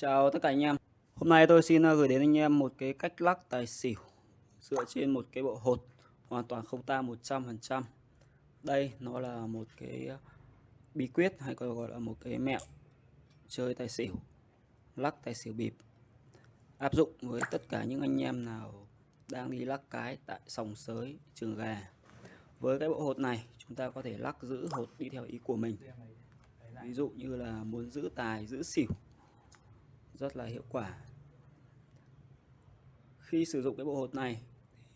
Chào tất cả anh em. Hôm nay tôi xin ờ, gửi đến anh em một cái cách lắc tài xỉu Dựa trên một cái bộ hột hoàn toàn không ta 100% Đây nó là một cái ờ, bí quyết hay còn gọi là một cái mẹo chơi tài xỉu Lắc tài xỉu bịp. Áp dụng với tất cả những anh em nào đang đi lắc cái tại sòng sới trường gà. Với cái bộ hột này chúng ta có thể lắc giữ hột đi theo ý của mình. Ví dụ như là muốn giữ tài, giữ xỉu rất là hiệu quả. Khi sử dụng cái bộ hột này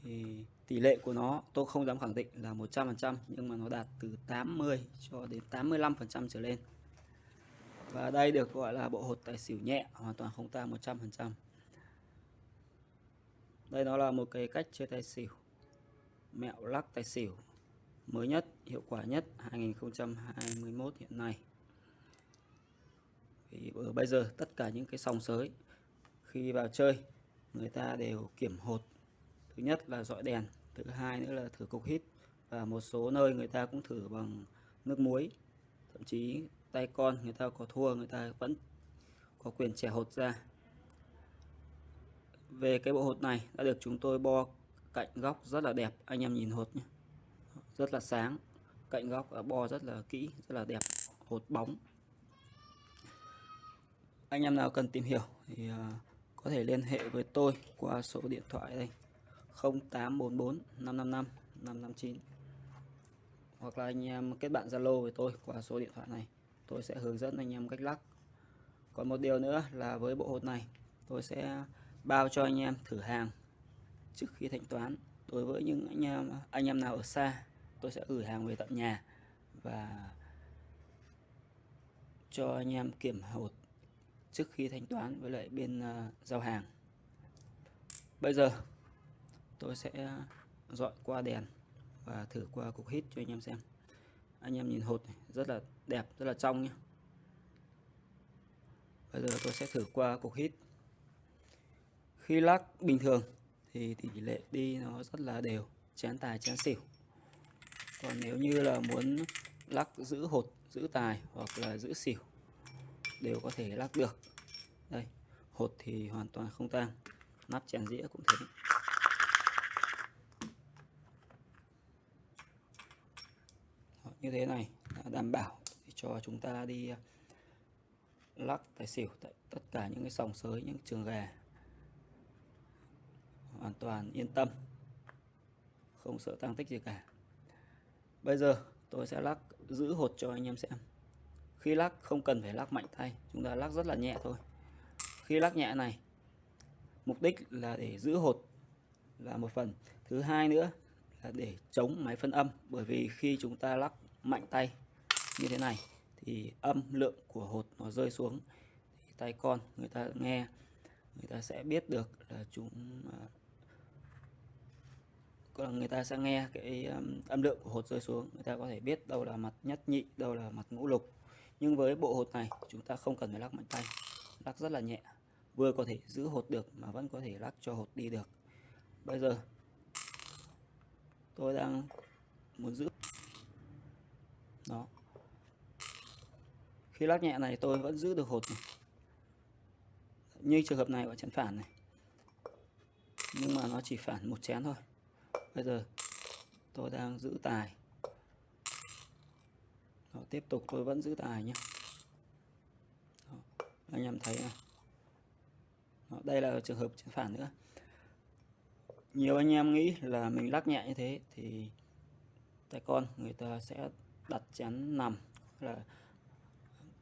thì tỷ lệ của nó, tôi không dám khẳng định là 100% nhưng mà nó đạt từ 80 cho đến 85% trở lên. Và đây được gọi là bộ hột tài xỉu nhẹ, hoàn toàn không ta 100% đây nó là một cái cách chơi tài xỉu, mẹo lắc tài xỉu mới nhất, hiệu quả nhất 2021 hiện nay thì bây giờ tất cả những cái sòng sới khi vào chơi, người ta đều kiểm hột. Thứ nhất là dọi đèn, thứ hai nữa là thử cục hít, và một số nơi người ta cũng thử bằng nước muối. Thậm chí tay con người ta có thua, người ta vẫn có quyền trẻ hột ra. Về cái bộ hột này đã được chúng tôi bo cạnh góc rất là đẹp, anh em nhìn hột nhé. Rất là sáng, cạnh góc bo rất là kỹ, rất là đẹp, hột bóng anh em nào cần tìm hiểu thì à, có thể liên hệ với tôi qua số điện thoại đây. 0844 555 559 hoặc là anh em kết bạn Zalo với tôi qua số điện thoại này. Tôi sẽ hướng dẫn anh em cách lắc. Còn một điều nữa là với bộ hột này, tôi sẽ bao cho anh em thử hàng trước khi thanh toán. Đối với những anh em anh em nào ở xa, tôi sẽ gửi hàng về tận nhà và cho anh em kiểm hột trước khi thanh toán với lại bên ờ, giao hàng. Bây giờ tôi sẽ ờ, dọi qua đèn và thử qua cục hít cho anh em xem. Anh em nhìn hột này, rất là đẹp rất là trong nhé bây giờ tôi sẽ thử qua cục hít. Khi lắc bình thường thì tỷ lệ đi nó rất là đều chén tài chén xỉu. Còn nếu như là muốn lắc giữ hột giữ tài hoặc là giữ xỉu đều có thể lắc được. Đây, hột thì hoàn toàn không tan nắp chén dĩa cũng thế. Như thế này đảm bảo cho chúng ta đi à, lắc tài xỉu tại tất cả những cái sòng sới, những trường gà. Hoàn toàn yên tâm, không sợ tăng tích gì cả. Bây giờ tôi sẽ lắc giữ hột cho anh em xem khi lắc, không cần phải lắc mạnh tay, chúng ta lắc rất là nhẹ thôi. Khi lắc nhẹ này, mục đích là để giữ hột là một phần. Thứ hai nữa là để chống máy phân âm, bởi vì khi chúng ta lắc mạnh tay như thế này, thì âm lượng của hột nó rơi xuống, thì tay con người ta nghe, người ta sẽ biết được là chúng à, còn người ta sẽ nghe cái âm lượng của hột rơi xuống. Người ta có thể biết đâu là mặt nhất nhị, đâu là mặt ngũ lục nhưng với bộ hột này, chúng ta không cần phải lắc mạnh tay. Lắc rất là nhẹ. Vừa có thể giữ hột được mà vẫn có thể lắc cho hột đi được. Bây giờ, tôi đang muốn giữ. Đó. Khi lắc nhẹ này, tôi vẫn giữ được hột này. như trường hợp này ở chén phản này. Nhưng mà nó chỉ phản một chén thôi. Bây giờ, tôi đang giữ tài đó, tiếp tục tôi vẫn giữ tài nhé. Đó, anh em thấy này đó, đây là trường hợp chứng phản nữa. Nhiều anh em nghĩ là mình lắc nhẹ như thế thì tay con người ta sẽ đặt chén nằm là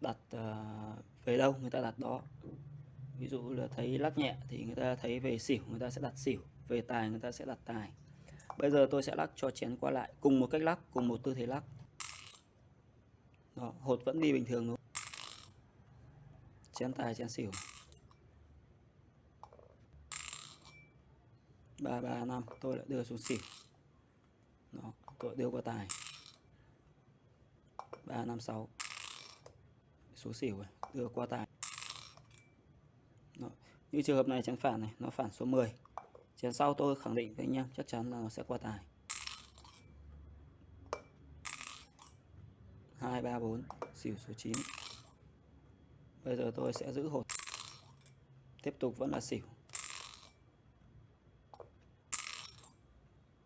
đặt uh, về đâu người ta đặt đó. Ví dụ là thấy lắc nhẹ thì người ta thấy về xỉu người ta sẽ đặt xỉu về tài người ta sẽ đặt tài. Bây giờ tôi sẽ lắc cho chén qua lại cùng một cách lắc cùng một tư thế lắc đó, hột vẫn đi bình thường luôn chén tài chén xỉu. Ba ba năm tôi lại đưa xuống xỉu. Đó, tôi đưa qua tài. Ba năm sáu. Số xỉu rồi đưa qua tài. Đó. như trường hợp này chén phản này nó phản số 10 chén sau tôi khẳng định với anh em chắc chắn là nó sẽ qua tài. 2 3 4 xỉu số 9 bây giờ tôi sẽ giữ hột. Tiếp tục vẫn là xỉu.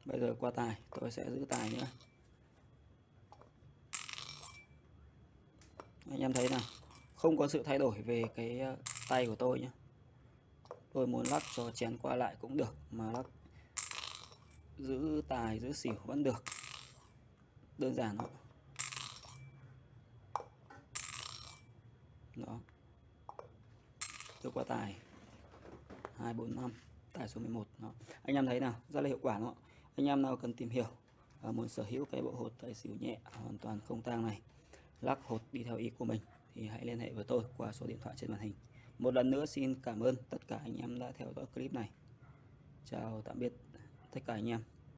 Bây giờ qua tài, tôi sẽ giữ tài nữa anh em thấy nào, không có sự thay đổi về cái ờ, tay của tôi nhé tôi muốn lắc cho chén qua lại cũng được, mà lắc giữ tài, giữ xỉu vẫn được. Đơn giản thôi. Đó. Tôi qua tài 245 tài số 11 đó. anh em thấy nào? Rất là hiệu quả đúng không anh em nào cần tìm hiểu à, muốn sở hữu cái bộ hột tài xỉu nhẹ hoàn toàn không tang này lắc hột đi theo ý của mình thì hãy liên hệ với tôi qua số điện thoại trên màn hình. Một lần nữa xin cảm ơn tất cả anh em đã theo dõi clip này. Chào tạm biệt tất cả anh em.